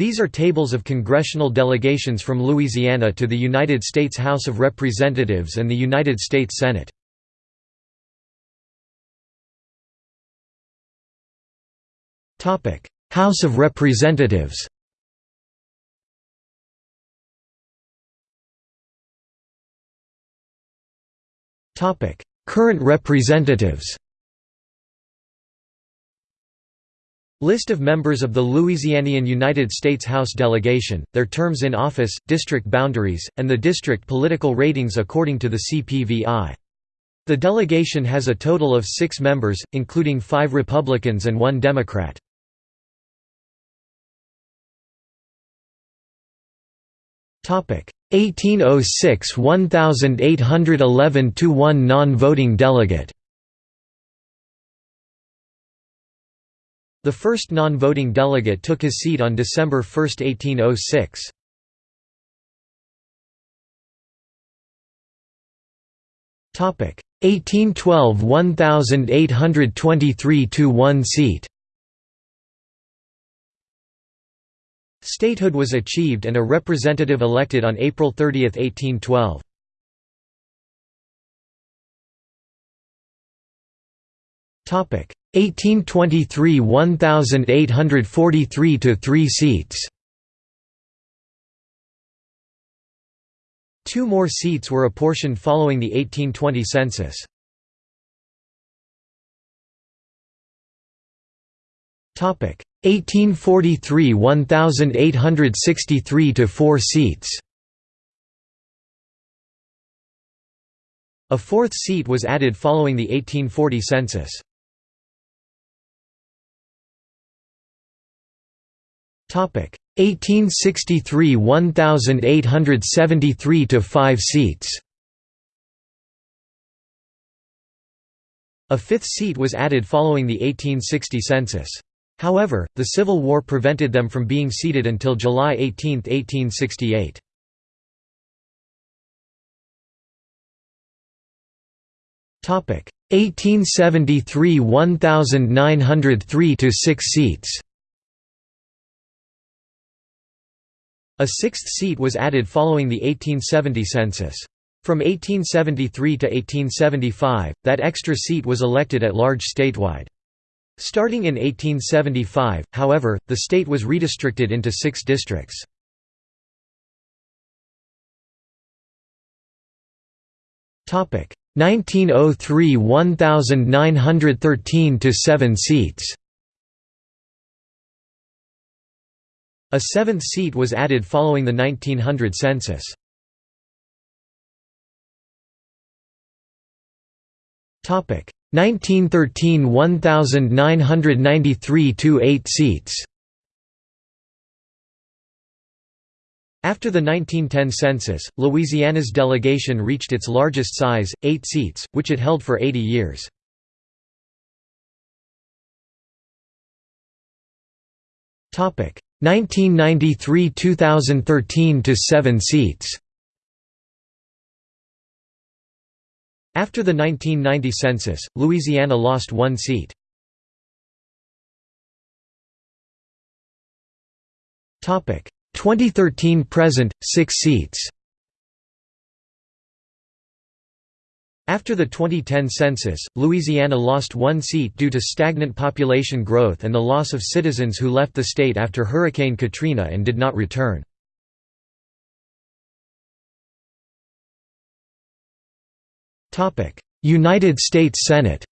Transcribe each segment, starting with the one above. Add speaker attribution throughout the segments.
Speaker 1: These are tables of congressional delegations from Louisiana to the United States House of Representatives and the United States Senate. House of Representatives Current representatives List of members of the Louisianian United States House delegation, their terms in office, district boundaries, and the district political ratings according to the CPVI. The delegation has a total of six members, including five Republicans and one Democrat. Topic 1806 1811 to 1 non-voting delegate The first non-voting delegate took his seat on December 1, 1806. Topic 1812 1823 to 1 seat. Statehood was achieved and a representative elected on April 30, 1812. Topic 1823 1843 to 3 seats. Two more seats were apportioned following the 1820 census. Topic 1843 1863 to 4 seats. A fourth seat was added following the 1840 census. 1863 1873 to 5 seats. A fifth seat was added following the 1860 census. However, the Civil War prevented them from being seated until July 18, 1868. Topic 1873 1903 to 6 seats. A sixth seat was added following the 1870 census. From 1873 to 1875, that extra seat was elected at large statewide. Starting in 1875, however, the state was redistricted into six districts. Topic 1903 1913 to 7 seats. A seventh seat was added following the 1900 census. Topic 1913 1993 to 8 seats. After the 1910 census, Louisiana's delegation reached its largest size, 8 seats, which it held for 80 years. Topic 1993–2013 to 7 seats. After the 1990 census, Louisiana lost one seat. Topic 2013 present 6 seats. After the 2010 census, Louisiana lost one seat due to stagnant population growth and the loss of citizens who left the state after Hurricane Katrina and did not return. United States Senate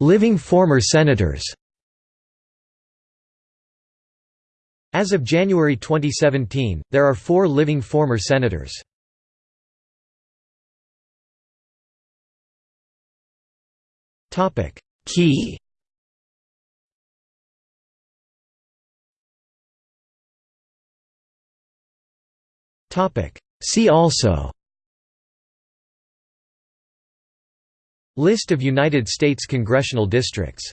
Speaker 1: Living former senators As of January 2017, there are four living former senators. Key. See also. List of United States congressional districts